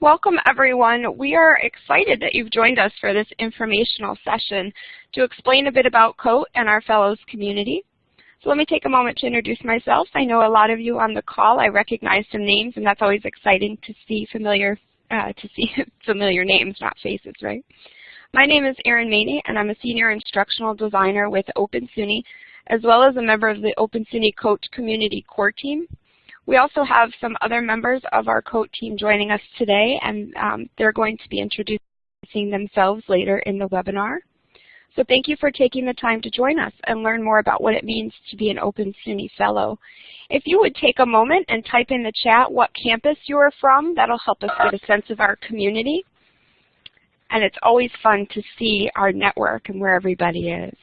Welcome everyone. We are excited that you've joined us for this informational session to explain a bit about COAT and our Fellows community. So let me take a moment to introduce myself. I know a lot of you on the call. I recognize some names and that's always exciting to see familiar uh, to see familiar names, not faces, right? My name is Erin Maney and I'm a senior instructional designer with Open SUNY as well as a member of the Open SUNY COAT community core team. We also have some other members of our COAT team joining us today, and um, they're going to be introducing themselves later in the webinar. So thank you for taking the time to join us and learn more about what it means to be an Open SUNY Fellow. If you would take a moment and type in the chat what campus you are from, that'll help us get a sense of our community. And it's always fun to see our network and where everybody is.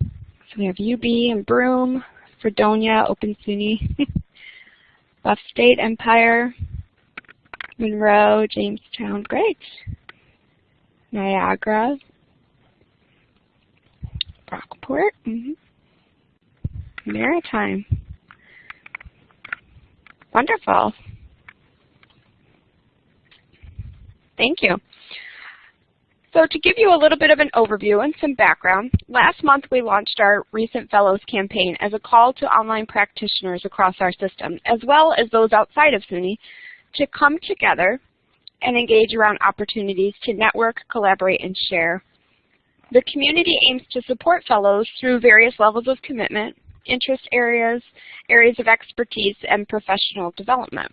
So we have UB and Broome, Fredonia, Open SUNY. Buff State Empire, Monroe, Jamestown, great. Niagara, Brockport, mm -hmm. Maritime. Wonderful. Thank you. So to give you a little bit of an overview and some background, last month we launched our Recent Fellows campaign as a call to online practitioners across our system, as well as those outside of SUNY, to come together and engage around opportunities to network, collaborate, and share. The community aims to support fellows through various levels of commitment, interest areas, areas of expertise, and professional development.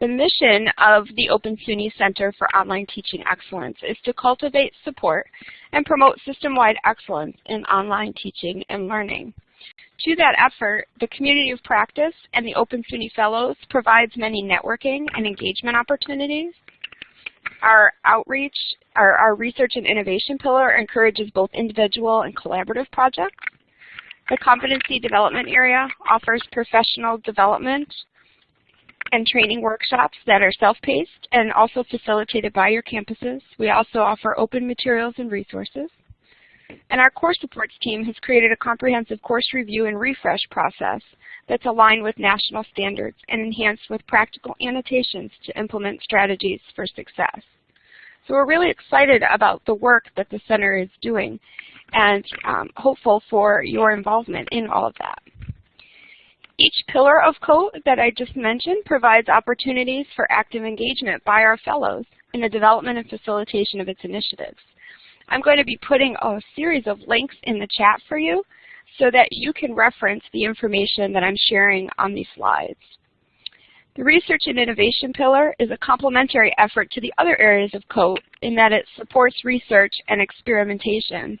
The mission of the Open SUNY Center for Online Teaching Excellence is to cultivate support and promote system-wide excellence in online teaching and learning. To that effort, the Community of Practice and the Open SUNY Fellows provides many networking and engagement opportunities. Our outreach, our, our research and innovation pillar encourages both individual and collaborative projects. The competency development area offers professional development and training workshops that are self-paced and also facilitated by your campuses. We also offer open materials and resources. And our course supports team has created a comprehensive course review and refresh process that's aligned with national standards and enhanced with practical annotations to implement strategies for success. So we're really excited about the work that the center is doing and um, hopeful for your involvement in all of that. Each pillar of COAT that I just mentioned provides opportunities for active engagement by our fellows in the development and facilitation of its initiatives. I'm going to be putting a series of links in the chat for you so that you can reference the information that I'm sharing on these slides. The Research and Innovation pillar is a complementary effort to the other areas of COAT in that it supports research and experimentation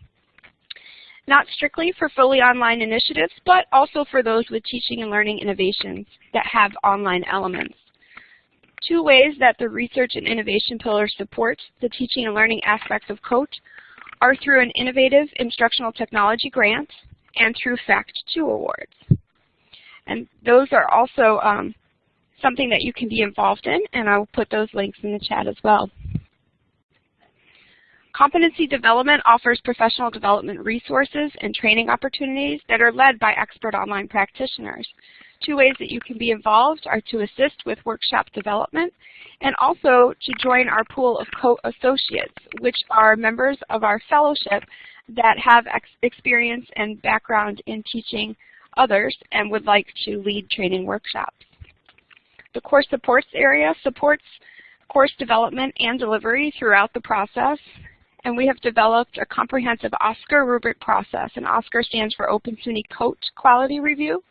not strictly for fully online initiatives, but also for those with teaching and learning innovations that have online elements. Two ways that the Research and Innovation Pillar supports the teaching and learning aspects of COAT are through an Innovative Instructional Technology Grant and through FACT2 awards. And those are also um, something that you can be involved in, and I will put those links in the chat as well. Competency development offers professional development resources and training opportunities that are led by expert online practitioners. Two ways that you can be involved are to assist with workshop development and also to join our pool of co-associates, which are members of our fellowship that have ex experience and background in teaching others and would like to lead training workshops. The course supports area supports course development and delivery throughout the process and we have developed a comprehensive OSCAR rubric process, and OSCAR stands for Open SUNY COAT Quality Review.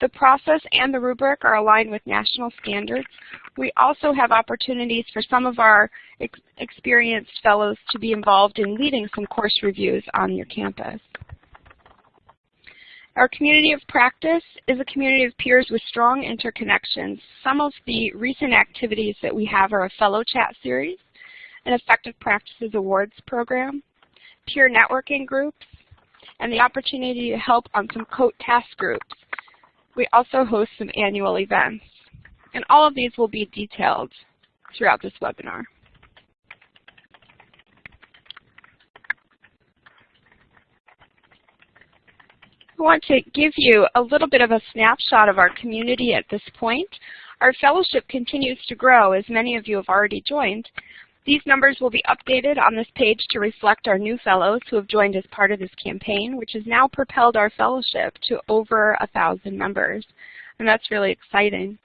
The process and the rubric are aligned with national standards. We also have opportunities for some of our ex experienced fellows to be involved in leading some course reviews on your campus. Our community of practice is a community of peers with strong interconnections. Some of the recent activities that we have are a fellow chat series, an Effective Practices Awards program, peer networking groups, and the opportunity to help on some COAT task groups. We also host some annual events. And all of these will be detailed throughout this webinar. I want to give you a little bit of a snapshot of our community at this point. Our fellowship continues to grow as many of you have already joined. These numbers will be updated on this page to reflect our new fellows who have joined as part of this campaign, which has now propelled our fellowship to over a thousand members. And that's really exciting.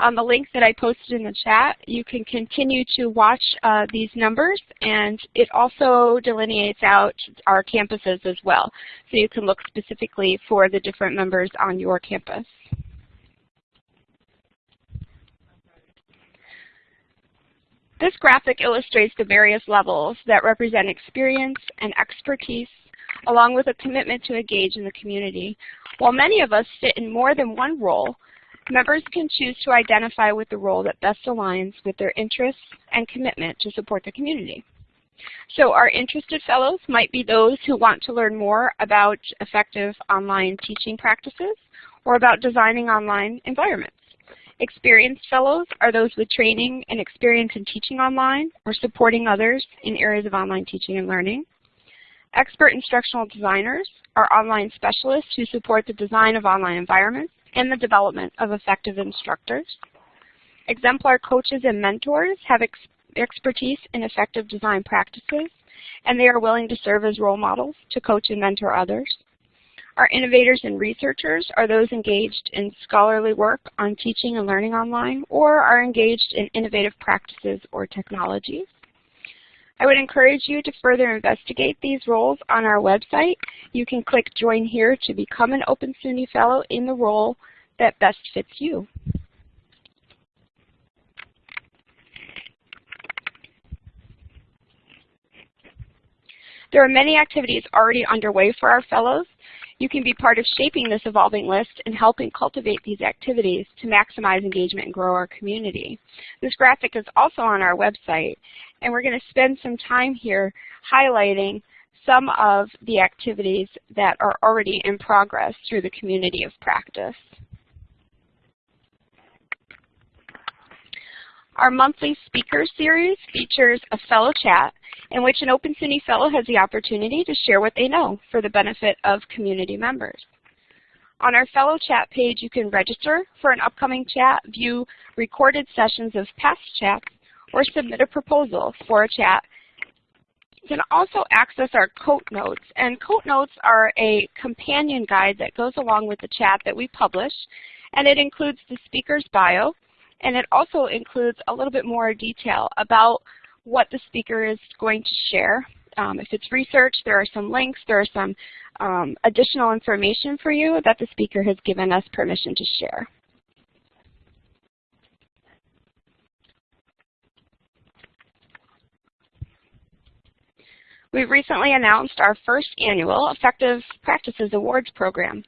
On the link that I posted in the chat, you can continue to watch uh, these numbers, and it also delineates out our campuses as well. So you can look specifically for the different members on your campus. This graphic illustrates the various levels that represent experience and expertise, along with a commitment to engage in the community. While many of us sit in more than one role, members can choose to identify with the role that best aligns with their interests and commitment to support the community. So our interested fellows might be those who want to learn more about effective online teaching practices or about designing online environments. Experienced fellows are those with training and experience in teaching online or supporting others in areas of online teaching and learning. Expert instructional designers are online specialists who support the design of online environments and the development of effective instructors. Exemplar coaches and mentors have ex expertise in effective design practices, and they are willing to serve as role models to coach and mentor others. Our innovators and researchers are those engaged in scholarly work on teaching and learning online or are engaged in innovative practices or technologies. I would encourage you to further investigate these roles on our website. You can click Join Here to become an Open SUNY Fellow in the role that best fits you. There are many activities already underway for our fellows. You can be part of shaping this evolving list and helping cultivate these activities to maximize engagement and grow our community. This graphic is also on our website, and we're going to spend some time here highlighting some of the activities that are already in progress through the community of practice. Our monthly speaker series features a fellow chat in which an Open SUNY fellow has the opportunity to share what they know for the benefit of community members. On our fellow chat page, you can register for an upcoming chat, view recorded sessions of past chats, or submit a proposal for a chat. You can also access our Coat Notes, and Coat Notes are a companion guide that goes along with the chat that we publish, and it includes the speaker's bio, and it also includes a little bit more detail about what the speaker is going to share. Um, if it's research, there are some links, there are some um, additional information for you that the speaker has given us permission to share. We've recently announced our first annual Effective Practices Awards program.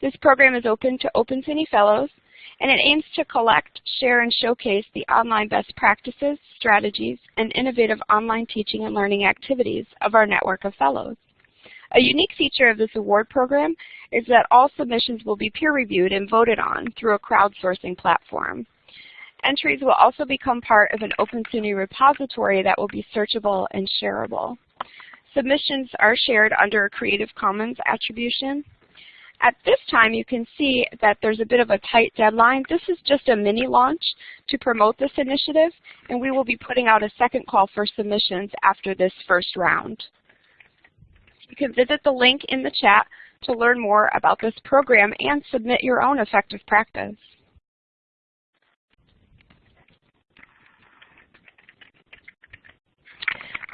This program is open to Open SUNY Fellows and it aims to collect, share, and showcase the online best practices, strategies, and innovative online teaching and learning activities of our network of fellows. A unique feature of this award program is that all submissions will be peer-reviewed and voted on through a crowdsourcing platform. Entries will also become part of an Open SUNY repository that will be searchable and shareable. Submissions are shared under a Creative Commons attribution, at this time, you can see that there's a bit of a tight deadline. This is just a mini launch to promote this initiative, and we will be putting out a second call for submissions after this first round. You can visit the link in the chat to learn more about this program and submit your own effective practice.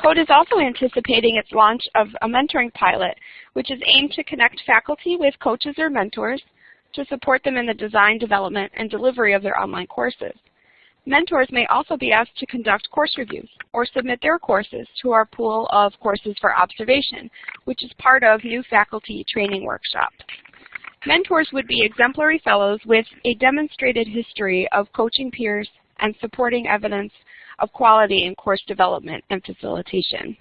COAT is also anticipating its launch of a mentoring pilot, which is aimed to connect faculty with coaches or mentors to support them in the design, development, and delivery of their online courses. Mentors may also be asked to conduct course reviews or submit their courses to our pool of courses for observation, which is part of new faculty training workshops. Mentors would be exemplary fellows with a demonstrated history of coaching peers and supporting evidence of quality in course development and facilitation.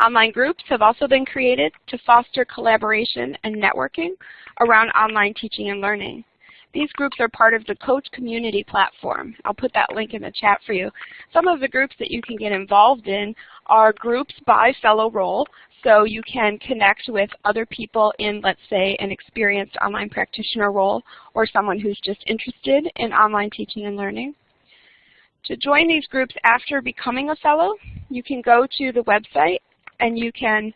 Online groups have also been created to foster collaboration and networking around online teaching and learning. These groups are part of the COAT Community Platform. I'll put that link in the chat for you. Some of the groups that you can get involved in are groups by fellow role, so you can connect with other people in, let's say, an experienced online practitioner role or someone who's just interested in online teaching and learning. To join these groups after becoming a fellow, you can go to the website and you can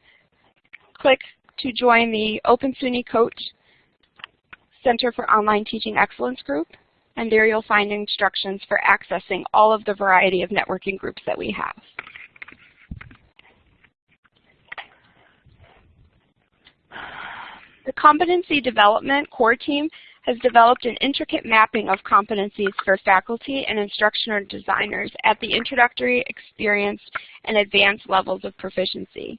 click to join the Open SUNY COAT Center for Online Teaching Excellence group. And there you'll find instructions for accessing all of the variety of networking groups that we have. The Competency Development Core Team has developed an intricate mapping of competencies for faculty and instructional designers at the introductory, experienced, and advanced levels of proficiency.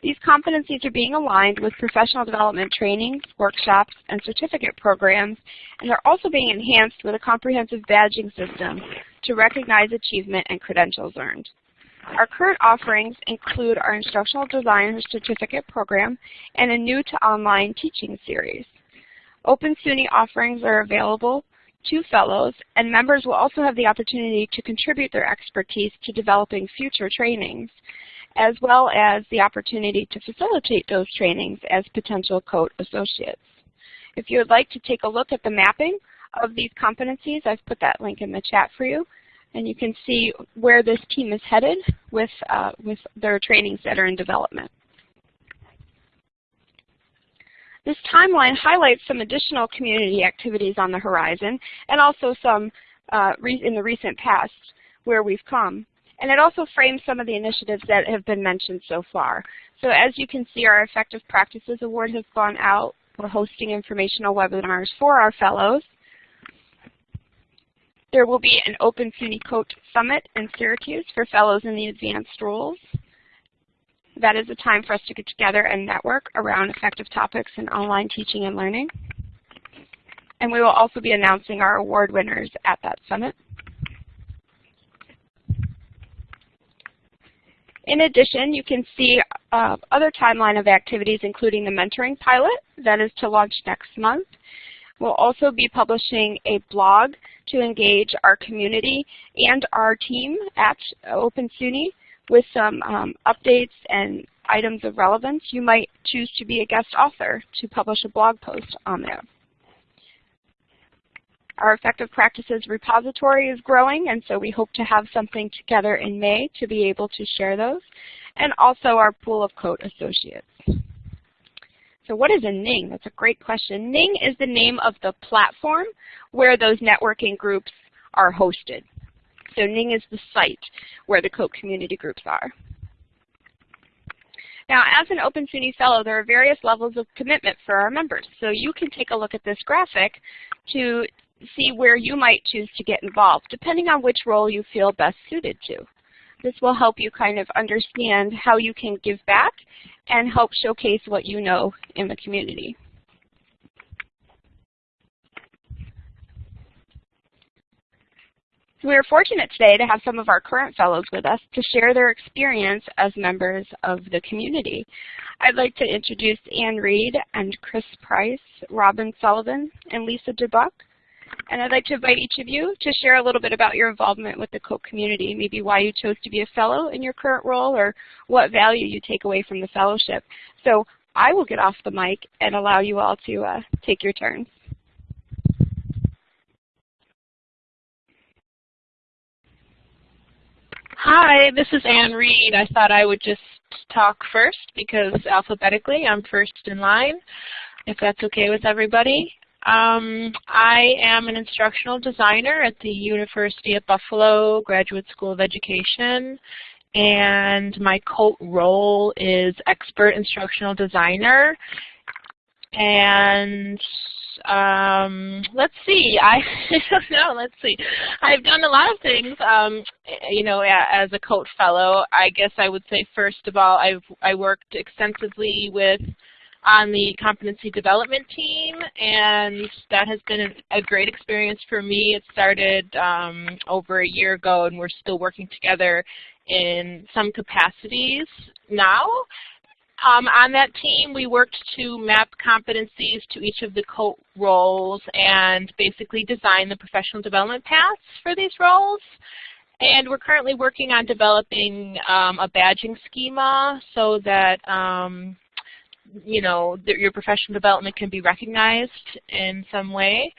These competencies are being aligned with professional development trainings, workshops, and certificate programs, and they're also being enhanced with a comprehensive badging system to recognize achievement and credentials earned. Our current offerings include our Instructional Designer Certificate Program and a new to online teaching series. Open SUNY offerings are available to fellows, and members will also have the opportunity to contribute their expertise to developing future trainings, as well as the opportunity to facilitate those trainings as potential COAT associates. If you would like to take a look at the mapping of these competencies, I've put that link in the chat for you and you can see where this team is headed with, uh, with their trainings that are in development. This timeline highlights some additional community activities on the horizon and also some uh, in the recent past where we've come. And it also frames some of the initiatives that have been mentioned so far. So as you can see, our Effective Practices Award has gone out. We're hosting informational webinars for our fellows. There will be an Open SUNY COAT Summit in Syracuse for fellows in the advanced roles. That is a time for us to get together and network around effective topics in online teaching and learning. And we will also be announcing our award winners at that summit. In addition, you can see uh, other timeline of activities, including the mentoring pilot that is to launch next month, We'll also be publishing a blog to engage our community and our team at Open SUNY with some um, updates and items of relevance. You might choose to be a guest author to publish a blog post on there. Our effective practices repository is growing, and so we hope to have something together in May to be able to share those, and also our pool of COAT associates. So what is a Ning? That's a great question. Ning is the name of the platform where those networking groups are hosted. So Ning is the site where the COAT community groups are. Now, as an Open SUNY Fellow, there are various levels of commitment for our members. So you can take a look at this graphic to see where you might choose to get involved, depending on which role you feel best suited to. This will help you kind of understand how you can give back and help showcase what you know in the community. So we are fortunate today to have some of our current fellows with us to share their experience as members of the community. I'd like to introduce Ann Reed and Chris Price, Robin Sullivan, and Lisa DeBuck. And I'd like to invite each of you to share a little bit about your involvement with the COAT community, maybe why you chose to be a fellow in your current role or what value you take away from the fellowship. So I will get off the mic and allow you all to uh, take your turns. Hi, this is Ann Reed. I thought I would just talk first because alphabetically I'm first in line, if that's okay with everybody. Um, I am an instructional designer at the University of Buffalo Graduate School of Education, and my role is expert instructional designer. And um, let's see, I, don't know, let's see. I've done a lot of things, um, you know, as a COAT fellow. I guess I would say first of all, I've I worked extensively with on the competency development team, and that has been a, great experience for me. It started um, over a year ago, and we're still working together in some capacities now. Um, on that team, we worked to map competencies to each of the roles and basically design the professional development paths for these roles. And we're currently working on developing um, a badging schema so that um, you know your professional development can be recognized in some way.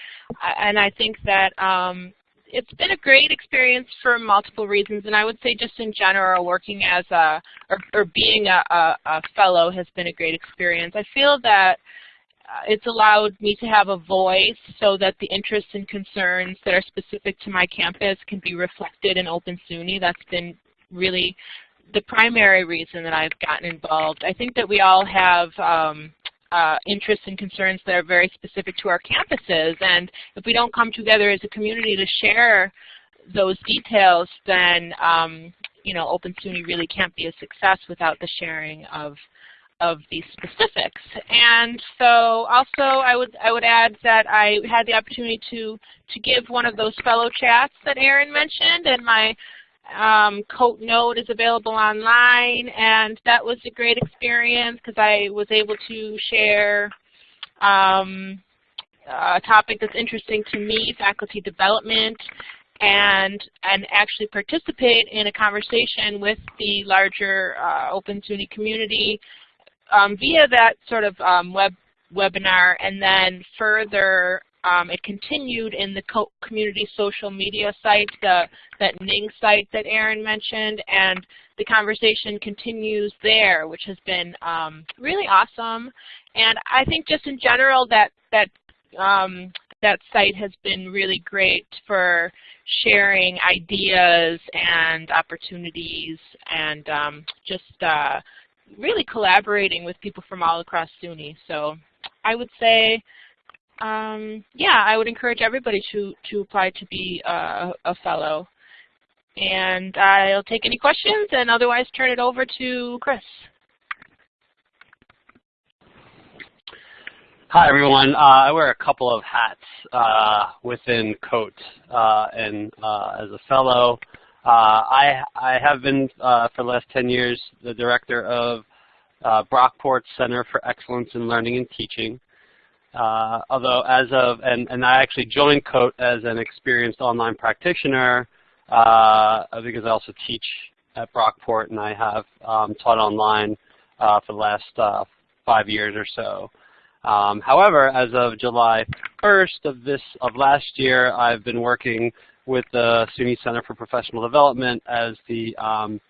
And I think that um, it's been a great experience for multiple reasons, and I would say just in general, working as a or, or being a, a, a fellow has been a great experience. I feel that uh, it's allowed me to have a voice so that the interests and concerns that are specific to my campus can be reflected in Open SUNY. That's been really the primary reason that I've gotten involved. I think that we all have um, uh, interests and concerns that are very specific to our campuses, and if we don't come together as a community to share those details, then um, you know, Open SUNY really can't be a success without the sharing of of these specifics. And so also I would I would add that I had the opportunity to to give one of those fellow chats that Erin mentioned and my um, COAT Note is available online and that was a great experience because I was able to share um, a topic that's interesting to me, faculty development, and and actually participate in a conversation with the larger uh, Open SUNY community um, via that sort of um, web webinar, and then further um, it continued in the co community social media site, the, that Ning site that Erin mentioned, and the conversation continues there, which has been um, really awesome. And I think just in general that that um, that site has been really great for sharing ideas and opportunities and um, just uh, really collaborating with people from all across SUNY. So I would say, um, yeah, I would encourage everybody to, to apply to be a, a fellow. And I'll take any questions and otherwise turn it over to Chris. Hi everyone. Uh, I wear a couple of hats uh, within COAT, uh, and uh, as a fellow, uh, I, I have been uh, for the last 10 years the director of Brockport Center for Excellence in Learning and Teaching. Although as of, and, and I actually joined COAT as an experienced online practitioner because I also teach at Brockport and I have um, taught online for the last five years or so. Um, however, as of July 1st of this of last year, I've been working with the SUNY Center for Professional Development as the um,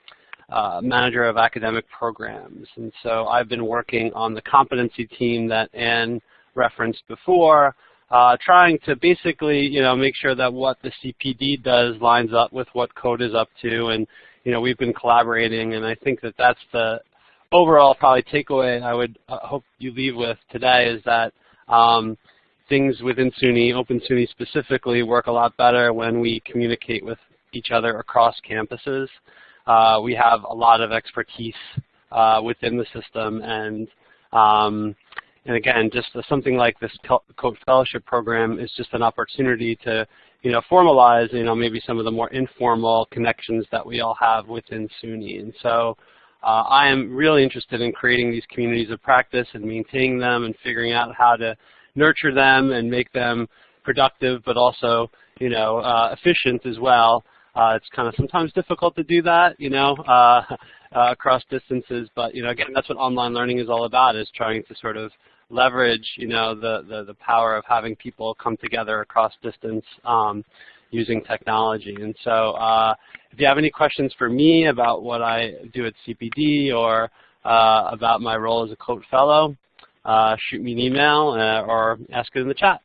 uh, manager of academic programs. And so I've been working on the competency team that Ann referenced before, uh, trying to basically, you know, make sure that what the CPD does lines up with what COAT is up to. And, you know, we've been collaborating, and I think that that's the overall probably takeaway I would uh, hope you leave with today is that um, things within SUNY, Open SUNY specifically, work a lot better when we communicate with each other across campuses. Uh, we have a lot of expertise uh, within the system and um, and again, just something like this COAT Fellowship Program is just an opportunity to, you know, formalize, you know, maybe some of the more informal connections that we all have within SUNY. And so uh, I am really interested in creating these communities of practice and maintaining them and figuring out how to nurture them and make them productive but also you know, uh, efficient as well. Uh, it's kind of sometimes difficult to do that, you know, uh, across distances. But you know, again, that's what online learning is all about: is trying to sort of leverage, you know, the the, the power of having people come together across distance um, using technology. And so uh, if you have any questions for me about what I do at CPD or uh, about my role as a COAT Fellow, uh, shoot me an email uh, or ask it in the chat.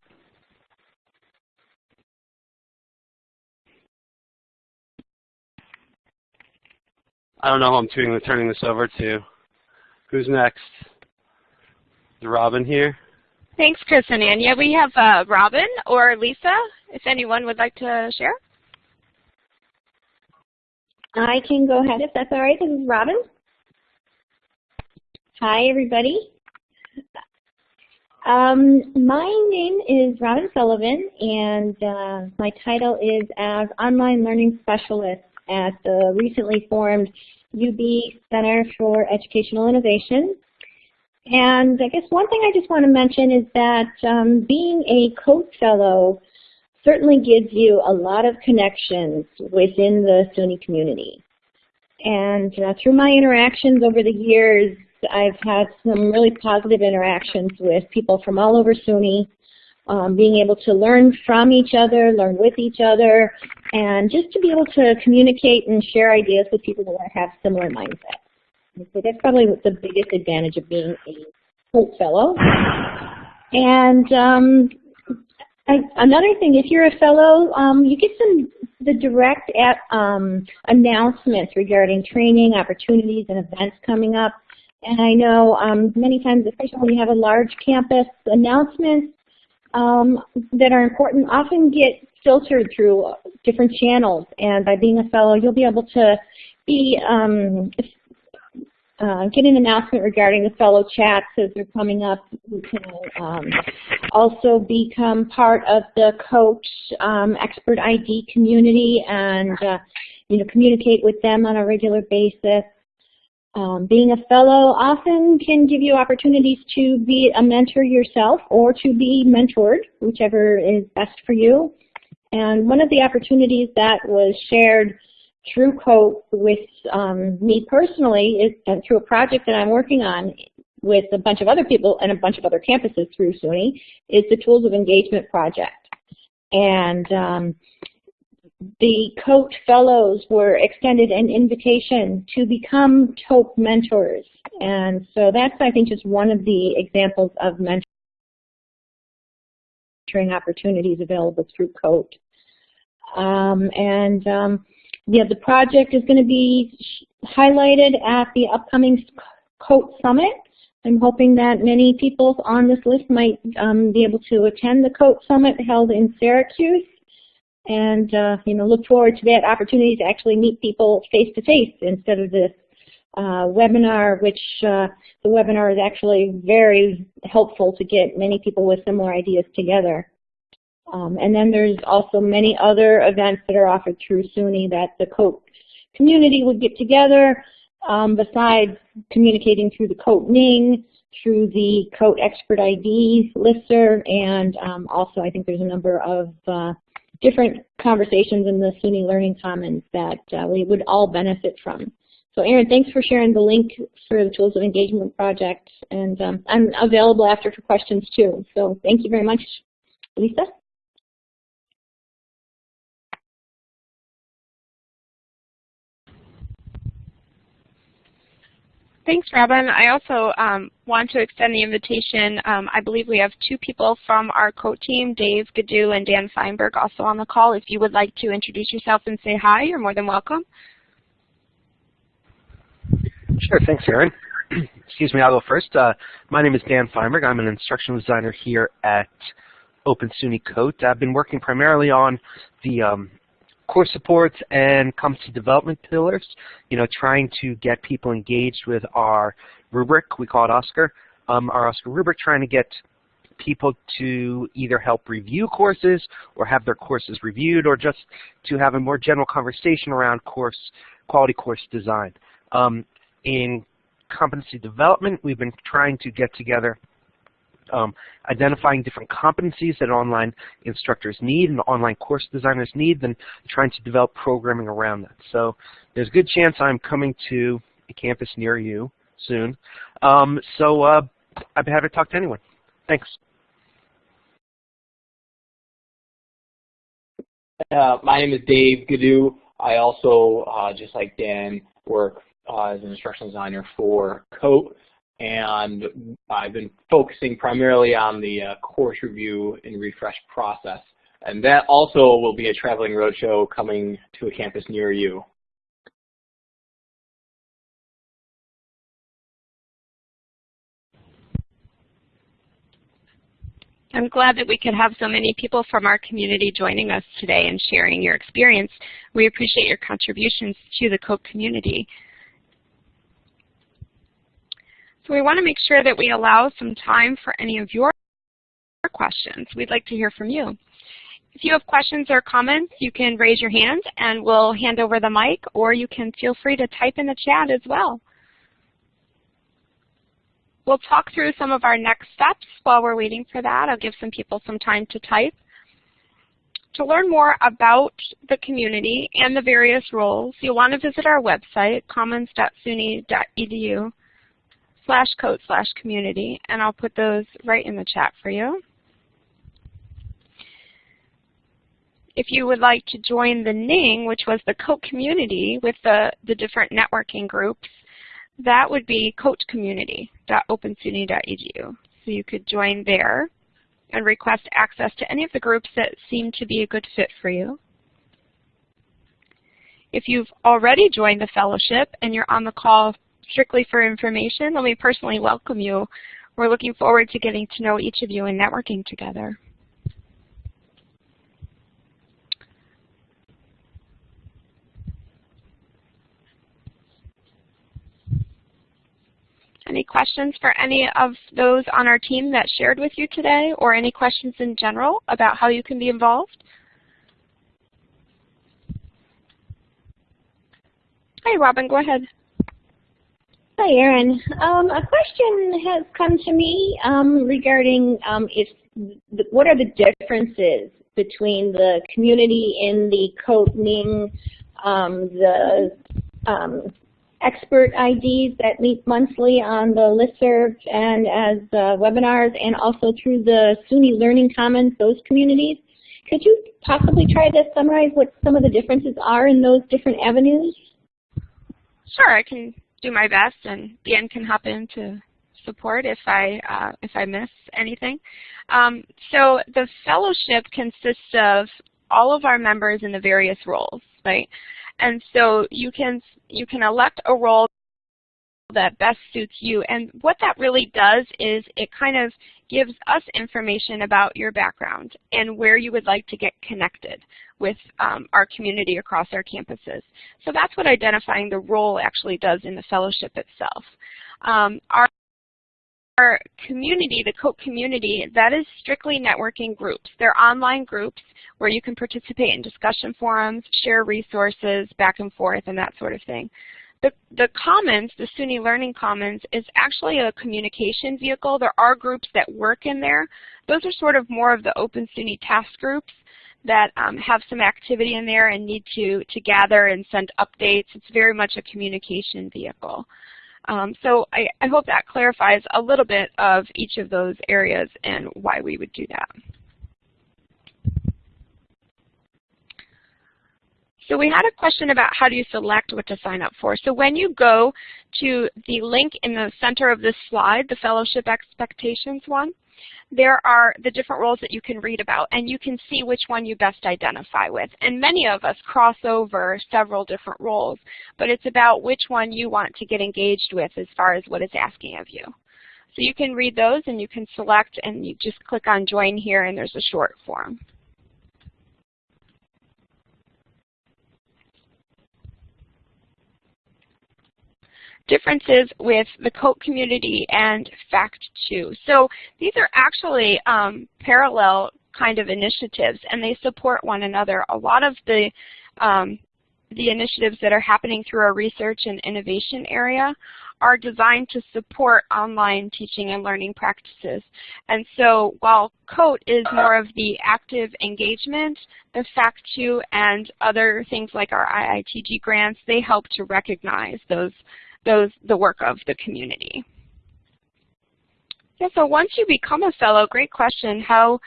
I don't know who I'm turning this over to. Who's next? Is Robin here? Thanks, Chris and Anya. We have uh, Robin or Lisa, if anyone would like to share. I can go ahead if that's all right. This is Robin. Hi, everybody. Um, my name is Robin Sullivan, and uh, my title is as Online Learning Specialist at the recently formed UB Center for Educational Innovation. And I guess one thing I just want to mention is that um, being a COAT fellow certainly gives you a lot of connections within the SUNY community. And uh, through my interactions over the years, I've had some really positive interactions with people from all over SUNY, um, being able to learn from each other, learn with each other, and just to be able to communicate and share ideas with people that have similar mindsets. So that's probably the biggest advantage of being a COAT fellow. And um, I, another thing, if you're a fellow, um, you get some the direct at, um, announcements regarding training, opportunities, and events coming up. And I know um, many times, especially when you have a large campus, announcements um, that are important often get filtered through different channels. And by being a fellow, you'll be able to be um, uh, get an announcement regarding the fellow chats as they're coming up. You can um, also become part of the COAT um, expert ID community and uh, you know communicate with them on a regular basis. Um, being a fellow often can give you opportunities to be a mentor yourself or to be mentored, whichever is best for you. And one of the opportunities that was shared through COAT with um, me personally is, and through a project that I'm working on with a bunch of other people and a bunch of other campuses through SUNY is the Tools of Engagement project. And um, the COAT fellows were extended an invitation to become TOEP mentors. And so that's, I think, just one of the examples of mentoring opportunities available through COAT. Um, and um, yeah, the project is going to be highlighted at the upcoming COAT Summit. I'm hoping that many people on this list might um, be able to attend the COAT Summit held in Syracuse and uh, you know look forward to that opportunity to actually meet people face to face instead of this uh, webinar, which uh, the webinar is actually very helpful to get many people with similar ideas together. Um, and then there's also many other events that are offered through SUNY that the COAT community would get together um, besides communicating through the COAT Ning, through the COAT Expert ID listserv, and um, also I think there's a number of uh, different conversations in the SUNY Learning Commons that uh, we would all benefit from. So Erin, thanks for sharing the link for the Tools of Engagement project, and um, I'm available after for questions too. So thank you very much, Lisa. Thanks, Robin. I also um, want to extend the invitation. Um, I believe we have two people from our COAT team, Dave Gaddu and Dan Feinberg, also on the call. If you would like to introduce yourself and say hi, you're more than welcome. Sure. Thanks, Erin. Excuse me, I'll go first. Uh, my name is Dan Feinberg. I'm an instructional designer here at Open SUNY COAT. I've been working primarily on the um, course supports and competency development pillars, you know, trying to get people engaged with our rubric, we call it OSCAR, um, our OSCAR rubric, trying to get people to either help review courses or have their courses reviewed or just to have a more general conversation around course quality course design. Um, in competency development, we've been trying to get together um, identifying different competencies that online instructors need and online course designers need, then trying to develop programming around that. So there's a good chance I'm coming to a campus near you soon. Um, so uh, I'd be happy to talk to anyone. Thanks. Uh, my name is Dave Gaddu. I also, uh, just like Dan, work uh, as an instructional designer for COAT and I've been focusing primarily on the uh, course review and refresh process. And that also will be a traveling roadshow coming to a campus near you. I'm glad that we could have so many people from our community joining us today and sharing your experience. We appreciate your contributions to the COAT community. So we want to make sure that we allow some time for any of your questions. We'd like to hear from you. If you have questions or comments, you can raise your hand and we'll hand over the mic, or you can feel free to type in the chat as well. we'll talk through some of our next steps while we're waiting for that. I'll give some people some time to type. To learn more about the community and the various roles, you'll want to visit our website, commons.suny.edu slash coat slash community, and I'll put those right in the chat for you. If you would like to join the NING, which was the COAT community with the, the different networking groups, that would be coatcommunity.opensuny.edu. So you could join there and request access to any of the groups that seem to be a good fit for you. If you've already joined the fellowship and you're on the call strictly for information, let me personally welcome you. We're looking forward to getting to know each of you and networking together. Any questions for any of those on our team that shared with you today, or any questions in general about how you can be involved? Hey, Robin, go ahead. Hi, Erin. Um, a question has come to me um, regarding um, if what are the differences between the community in the COAT NING, um, the um, expert IDs that meet monthly on the listserv and as uh, webinars and also through the SUNY Learning Commons, those communities. Could you possibly try to summarize what some of the differences are in those different avenues? Sure, I can do my best and Dan can hop in to support if I uh, if I miss anything. Um, so the fellowship consists of all of our members in the various roles, right? And so you can, you can elect a role that best suits you. And what that really does is it kind of gives us information about your background and where you would like to get connected with um, our community across our campuses. So that's what identifying the role actually does in the fellowship itself. Um, our our community, the COAT community, that is strictly networking groups. They're online groups where you can participate in discussion forums, share resources back and forth, and that sort of thing. The, the Commons, the SUNY Learning Commons, is actually a communication vehicle. There are groups that work in there. Those are sort of more of the Open SUNY task groups that um, have some activity in there and need to, to gather and send updates. It's very much a communication vehicle. Um, so I, I, hope that clarifies a little bit of each of those areas and why we would do that. So we had a question about how do you select what to sign up for. So when you go to the link in the center of this slide, the Fellowship Expectations one, there are the different roles that you can read about, and you can see which one you best identify with. And many of us cross over several different roles, but it's about which one you want to get engaged with as far as what it's asking of you. So you can read those and you can select and you just click on join here and there's a short form. Differences with the COAT community and FACT2. So these are actually um, parallel kind of initiatives and they support one another. A lot of the um, the initiatives that are happening through our research and innovation area are designed to support online teaching and learning practices. And so while COAT is more of the active engagement, the FACT2 and other things like our IITG grants, they help to recognize those those, the work of the community. Yeah, so once you become a fellow, great question, how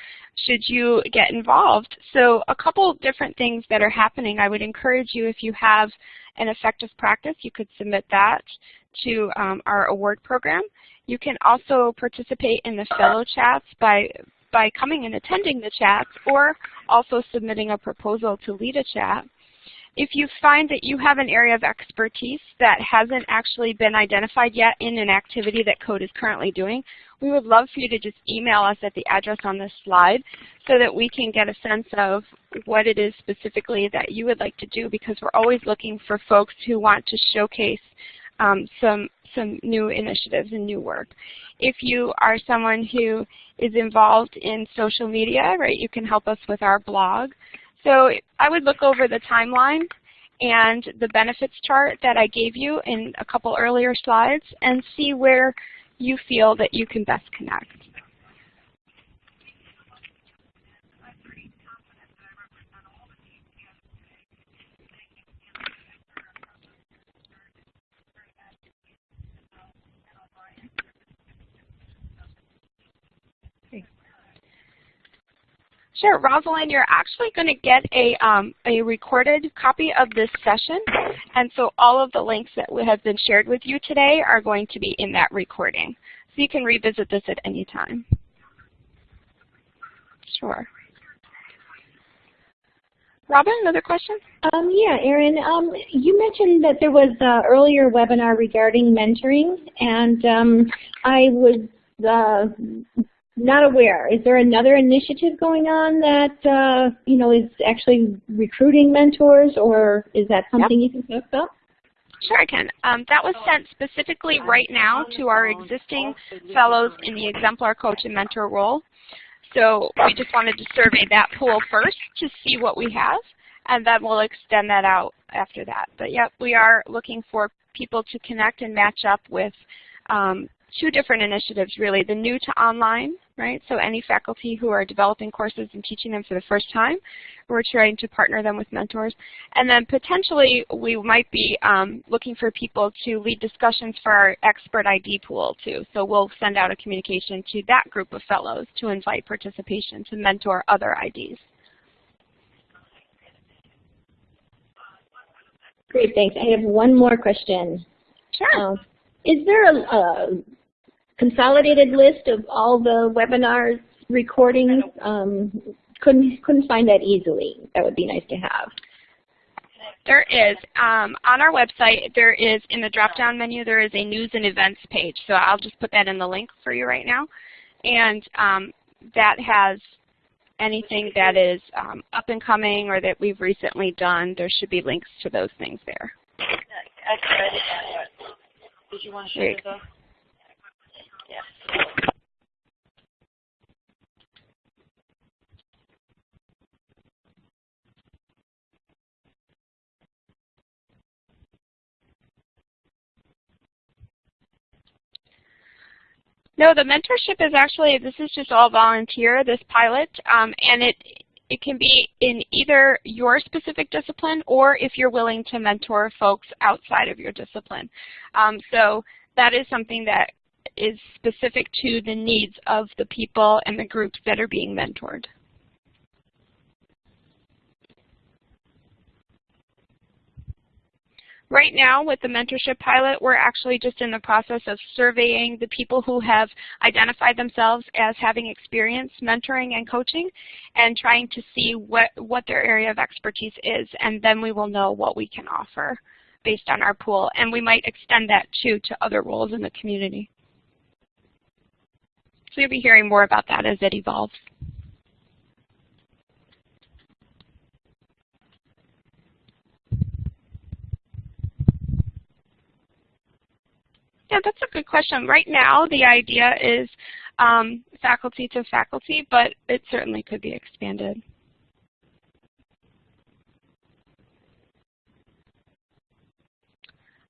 should you get involved? So a couple different things that are happening. I would encourage you if you have an effective practice, you could submit that to um, our award program. You can also participate in the fellow chats by by coming and attending the chats or also submitting a proposal to lead a chat. If you find that you have an area of expertise that hasn't actually been identified yet in an activity that COAT is currently doing, we would love for you to just email us at the address on this slide so that we can get a sense of what it is specifically that you would like to do because we're always looking for folks who want to showcase um, some some new initiatives and new work. If you are someone who is involved in social media, right, you can help us with our blog. So I would look over the timeline and the benefits chart that I gave you in a couple earlier slides and see where you feel that you can best connect. Sure, Rosalind, you're actually going to get a, um, a recorded copy of this session, and so all of the links that have been shared with you today are going to be in that recording. So you can revisit this at any time. Sure. Robin, another question? Um, yeah, Erin, um, you mentioned that there was an earlier webinar regarding mentoring, and um, I was uh, not aware. Is there another initiative going on that uh, you know is actually recruiting mentors, or is that something yep. you can talk about? Sure, I can. Um, that was sent specifically right now to our existing fellows in the exemplar coach and mentor role. So we just wanted to survey that pool first to see what we have, and then we'll extend that out after that. But yep, we are looking for people to connect and match up with um, two different initiatives really, the new to online, right? So any faculty who are developing courses and teaching them for the first time, we're trying to partner them with mentors. And then potentially we might be um, looking for people to lead discussions for our expert ID pool too. So we'll send out a communication to that group of fellows to invite participation to mentor other IDs. Great, thanks. I have one more question. Sure. Uh, is there a, a, consolidated list of all the webinars recordings? Um, couldn't couldn't find that easily. That would be nice to have. There is. Um, on our website, there is, in the drop-down menu, there is a news and events page. So I'll just put that in the link for you right now. And um, that has anything that is um, up and coming or that we've recently done. There should be links to those things there. Did you want to share No, the mentorship is actually, this is just all volunteer, this pilot, um, and it, it can be in either your specific discipline or if you're willing to mentor folks outside of your discipline. Um, so that is something that is specific to the needs of the people and the groups that are being mentored. Right now with the mentorship pilot, we're actually just in the process of surveying the people who have identified themselves as having experience mentoring and coaching and trying to see what, what their area of expertise is and then we will know what we can offer based on our pool and we might extend that too to other roles in the community. So you'll be hearing more about that as it evolves. Yeah, that's a good question. Right now, the idea is um, faculty to faculty, but it certainly could be expanded.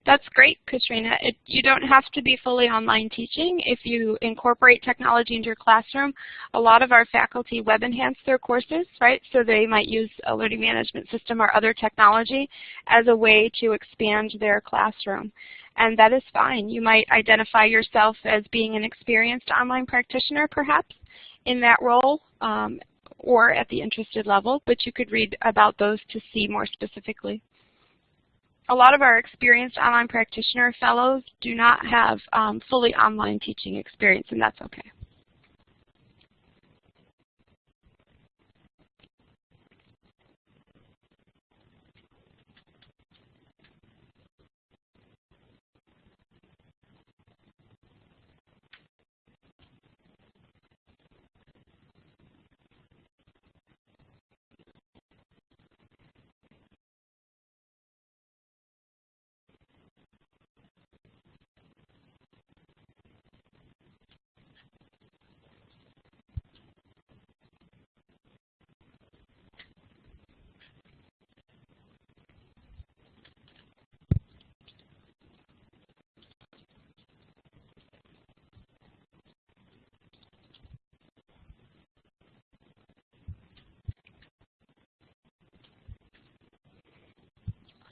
That's great, Katrina. It, you don't have to be fully online teaching. If you incorporate technology into your classroom, a lot of our faculty web enhance their courses, right? So they might use a learning management system or other technology as a way to expand their classroom. And that is fine. You might identify yourself as being an experienced online practitioner, perhaps, in that role, um, or at the interested level, but you could read about those to see more specifically a lot of our experienced online practitioner fellows do not have um, fully online teaching experience, and that's okay.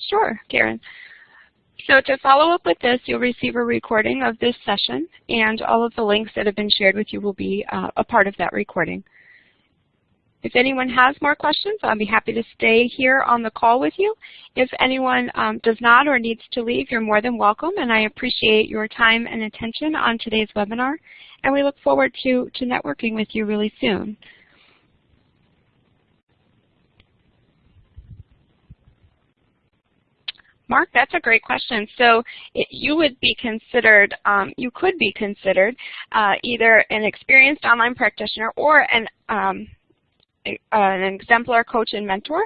Sure, Karen. So to follow up with this, you'll receive a recording of this session, and all of the links that have been shared with you will be uh, a part of that recording. If anyone has more questions, I'll be happy to stay here on the call with you. If anyone um, does not or needs to leave, you're more than welcome, and I appreciate your time and attention on today's webinar, and we look forward to, to networking with you really soon. Mark, that's a great question. So it, you would be considered, um, you could be considered uh, either an experienced online practitioner or an, um, a, an exemplar coach and mentor,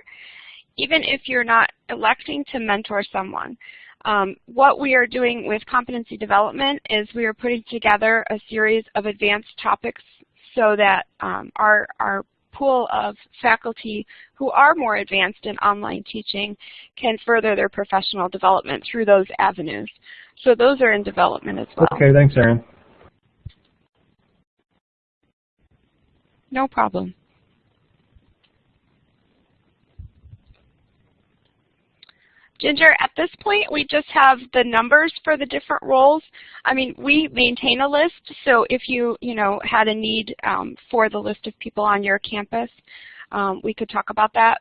even if you're not electing to mentor someone. Um, what we are doing with competency development is we are putting together a series of advanced topics so that um, our, our pool of faculty who are more advanced in online teaching can further their professional development through those avenues. So those are in development as well. Okay, thanks, Erin. No problem. Ginger, at this point, we just have the numbers for the different roles. I mean, we maintain a list, so if you, you know, had a need um, for the list of people on your campus, um, we could talk about that.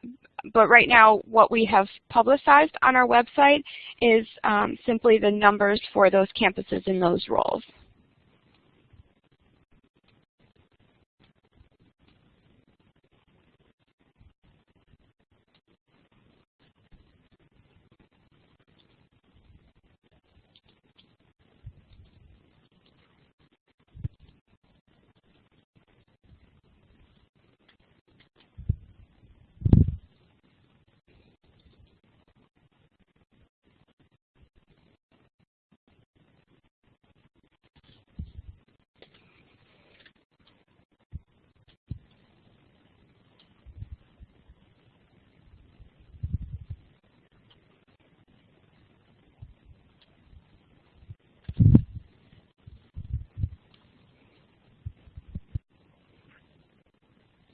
But right now, what we have publicized on our website is um, simply the numbers for those campuses in those roles.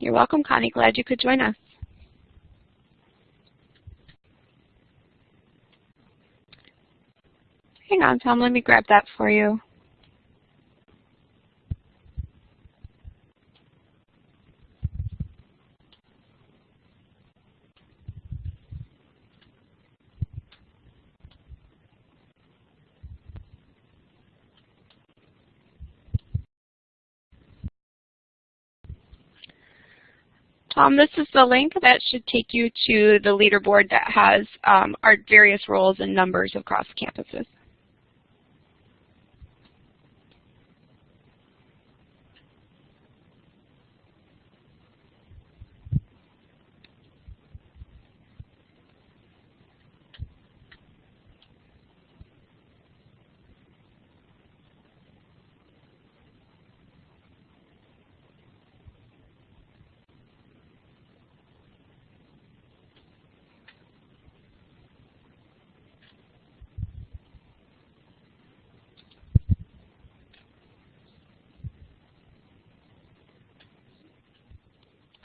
You're welcome, Connie. Glad you could join us. Hang on, Tom. Let me grab that for you. Tom, this is the link that should take you to the leaderboard that has um, our various roles and numbers across campuses.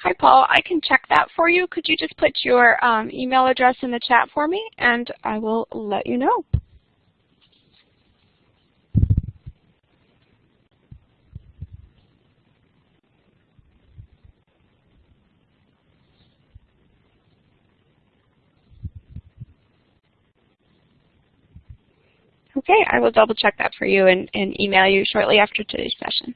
Hi, Paul. I can check that for you. Could you just put your um, email address in the chat for me, and I will let you know. Okay, I will double check that for you and, and email you shortly after today's session.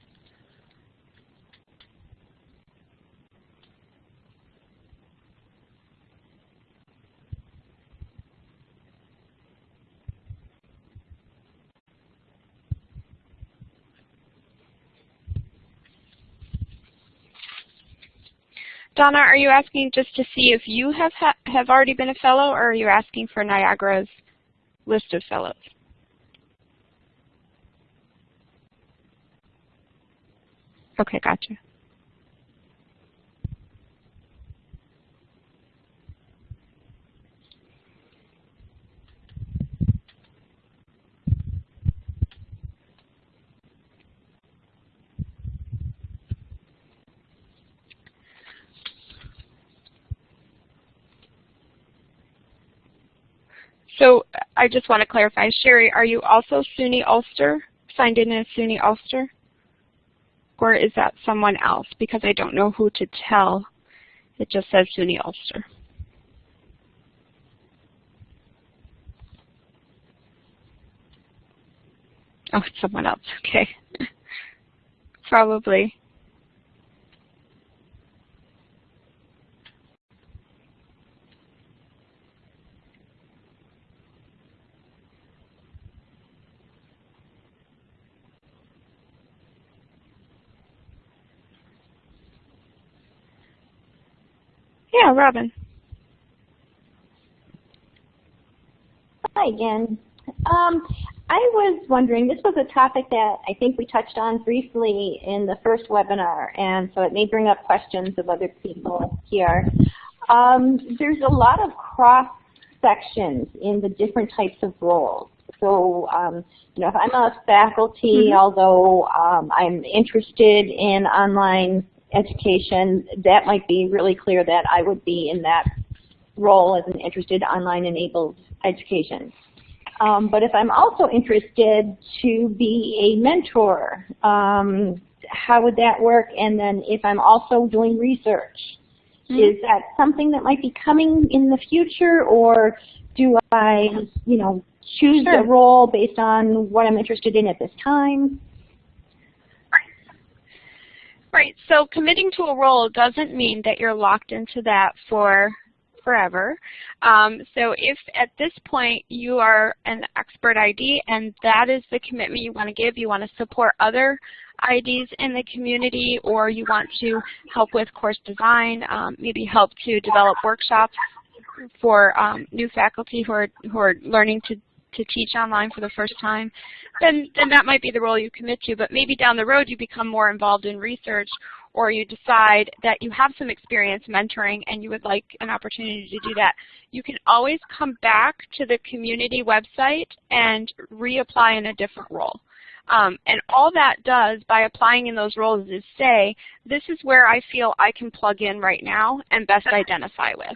Donna, are you asking just to see if you have ha have already been a fellow, or are you asking for Niagara's list of fellows? Okay, gotcha. So I just want to clarify, Sherry, are you also SUNY Ulster, signed in as SUNY Ulster? Or is that someone else? Because I don't know who to tell. It just says SUNY Ulster. Oh, it's someone else. Okay. Probably. Yeah, Robin. Hi again. Um, I was wondering, this was a topic that I think we touched on briefly in the first webinar, and so it may bring up questions of other people here. Um, there's a lot of cross sections in the different types of roles. So, um, you know, if I'm a faculty, mm -hmm. although um, I'm interested in online education, that might be really clear that I would be in that role as an interested online enabled education. Um, but if I'm also interested to be a mentor, um, how would that work? And then if I'm also doing research, mm -hmm. is that something that might be coming in the future or do I, you know, choose sure. a role based on what I'm interested in at this time? Right. So committing to a role doesn't mean that you're locked into that for forever. Um, so if at this point you are an expert ID and that is the commitment you want to give, you want to support other IDs in the community or you want to help with course design, um, maybe help to develop workshops for um, new faculty who are, who are learning to to teach online for the first time, then, then that might be the role you commit to. But maybe down the road you become more involved in research or you decide that you have some experience mentoring and you would like an opportunity to do that. You can always come back to the community website and reapply in a different role. Um, and all that does by applying in those roles is say, this is where I feel I can plug in right now and best identify with.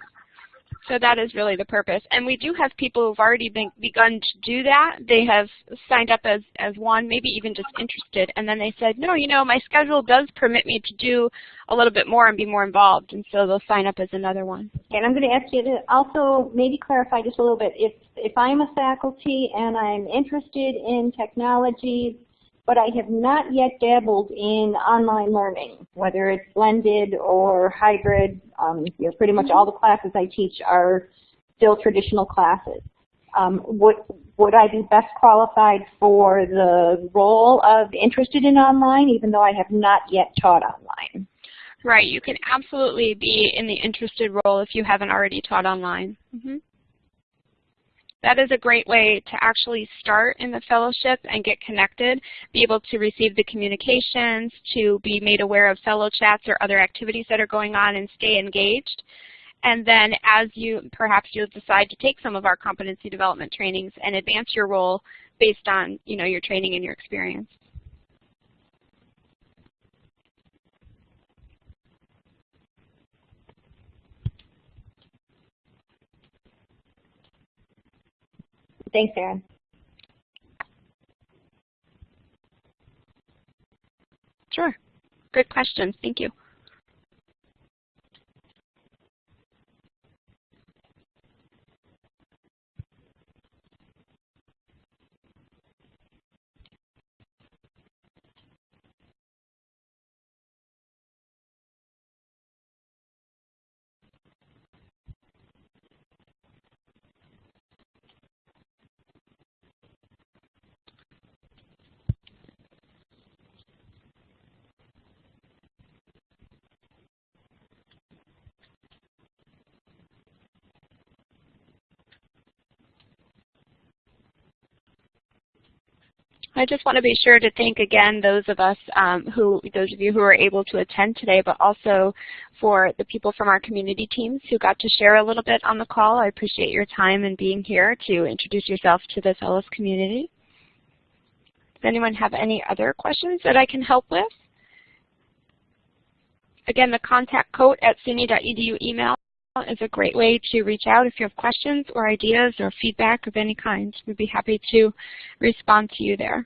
So that is really the purpose. And we do have people who've already been, begun to do that. They have signed up as, as one, maybe even just interested, and then they said, no, you know, my schedule does permit me to do a little bit more and be more involved, and so they'll sign up as another one. And I'm going to ask you to also maybe clarify just a little bit. If, if I'm a faculty and I'm interested in technology but I have not yet dabbled in online learning, whether it's blended or hybrid. Um, you know, pretty much all the classes I teach are still traditional classes. Um, would, would I be best qualified for the role of interested in online, even though I have not yet taught online? Right, you can absolutely be in the interested role if you haven't already taught online. Mm -hmm that is a great way to actually start in the fellowship and get connected, be able to receive the communications, to be made aware of fellow chats or other activities that are going on and stay engaged. And then as you, perhaps you'll decide to take some of our competency development trainings and advance your role based on, you know, your training and your experience. Thanks, Erin. Sure. Good question. Thank you. I just want to be sure to thank again those of us um, who, those of you who were able to attend today, but also for the people from our community teams who got to share a little bit on the call. I appreciate your time and being here to introduce yourself to the fellows community. Does anyone have any other questions that I can help with? Again, the contact code at suny.edu email is a great way to reach out if you have questions or ideas or feedback of any kind. We'd be happy to respond to you there.